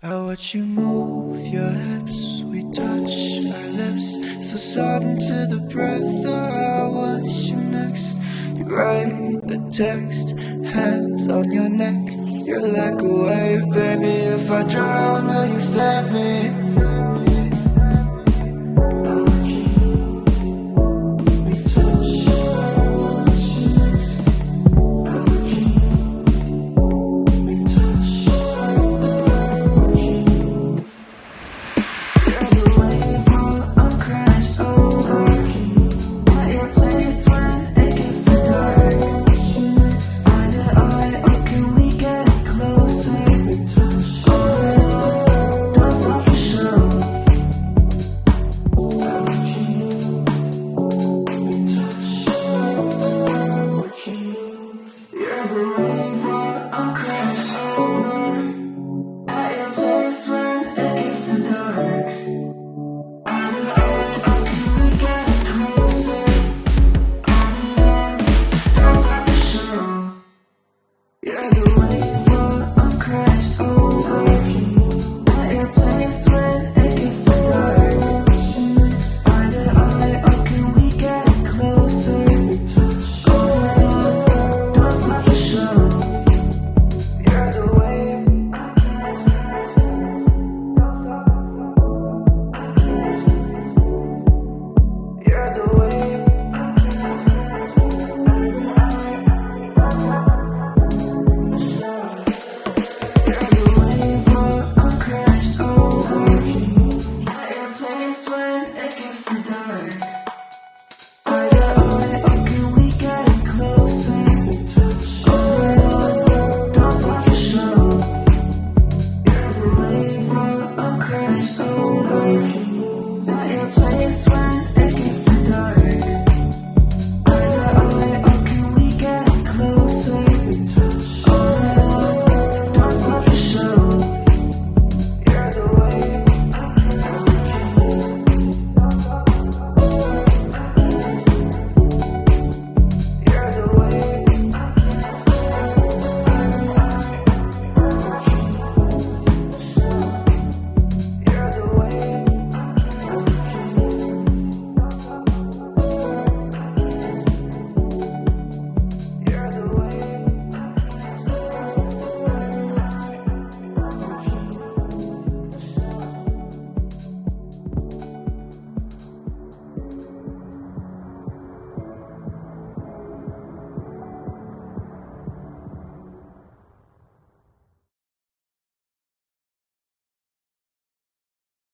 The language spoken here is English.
I watch you move your hips, we touch our lips, so sudden to the breath. that I want you next. You write a text, hands on your neck. You're like a wave, baby. If I drown, will you save me?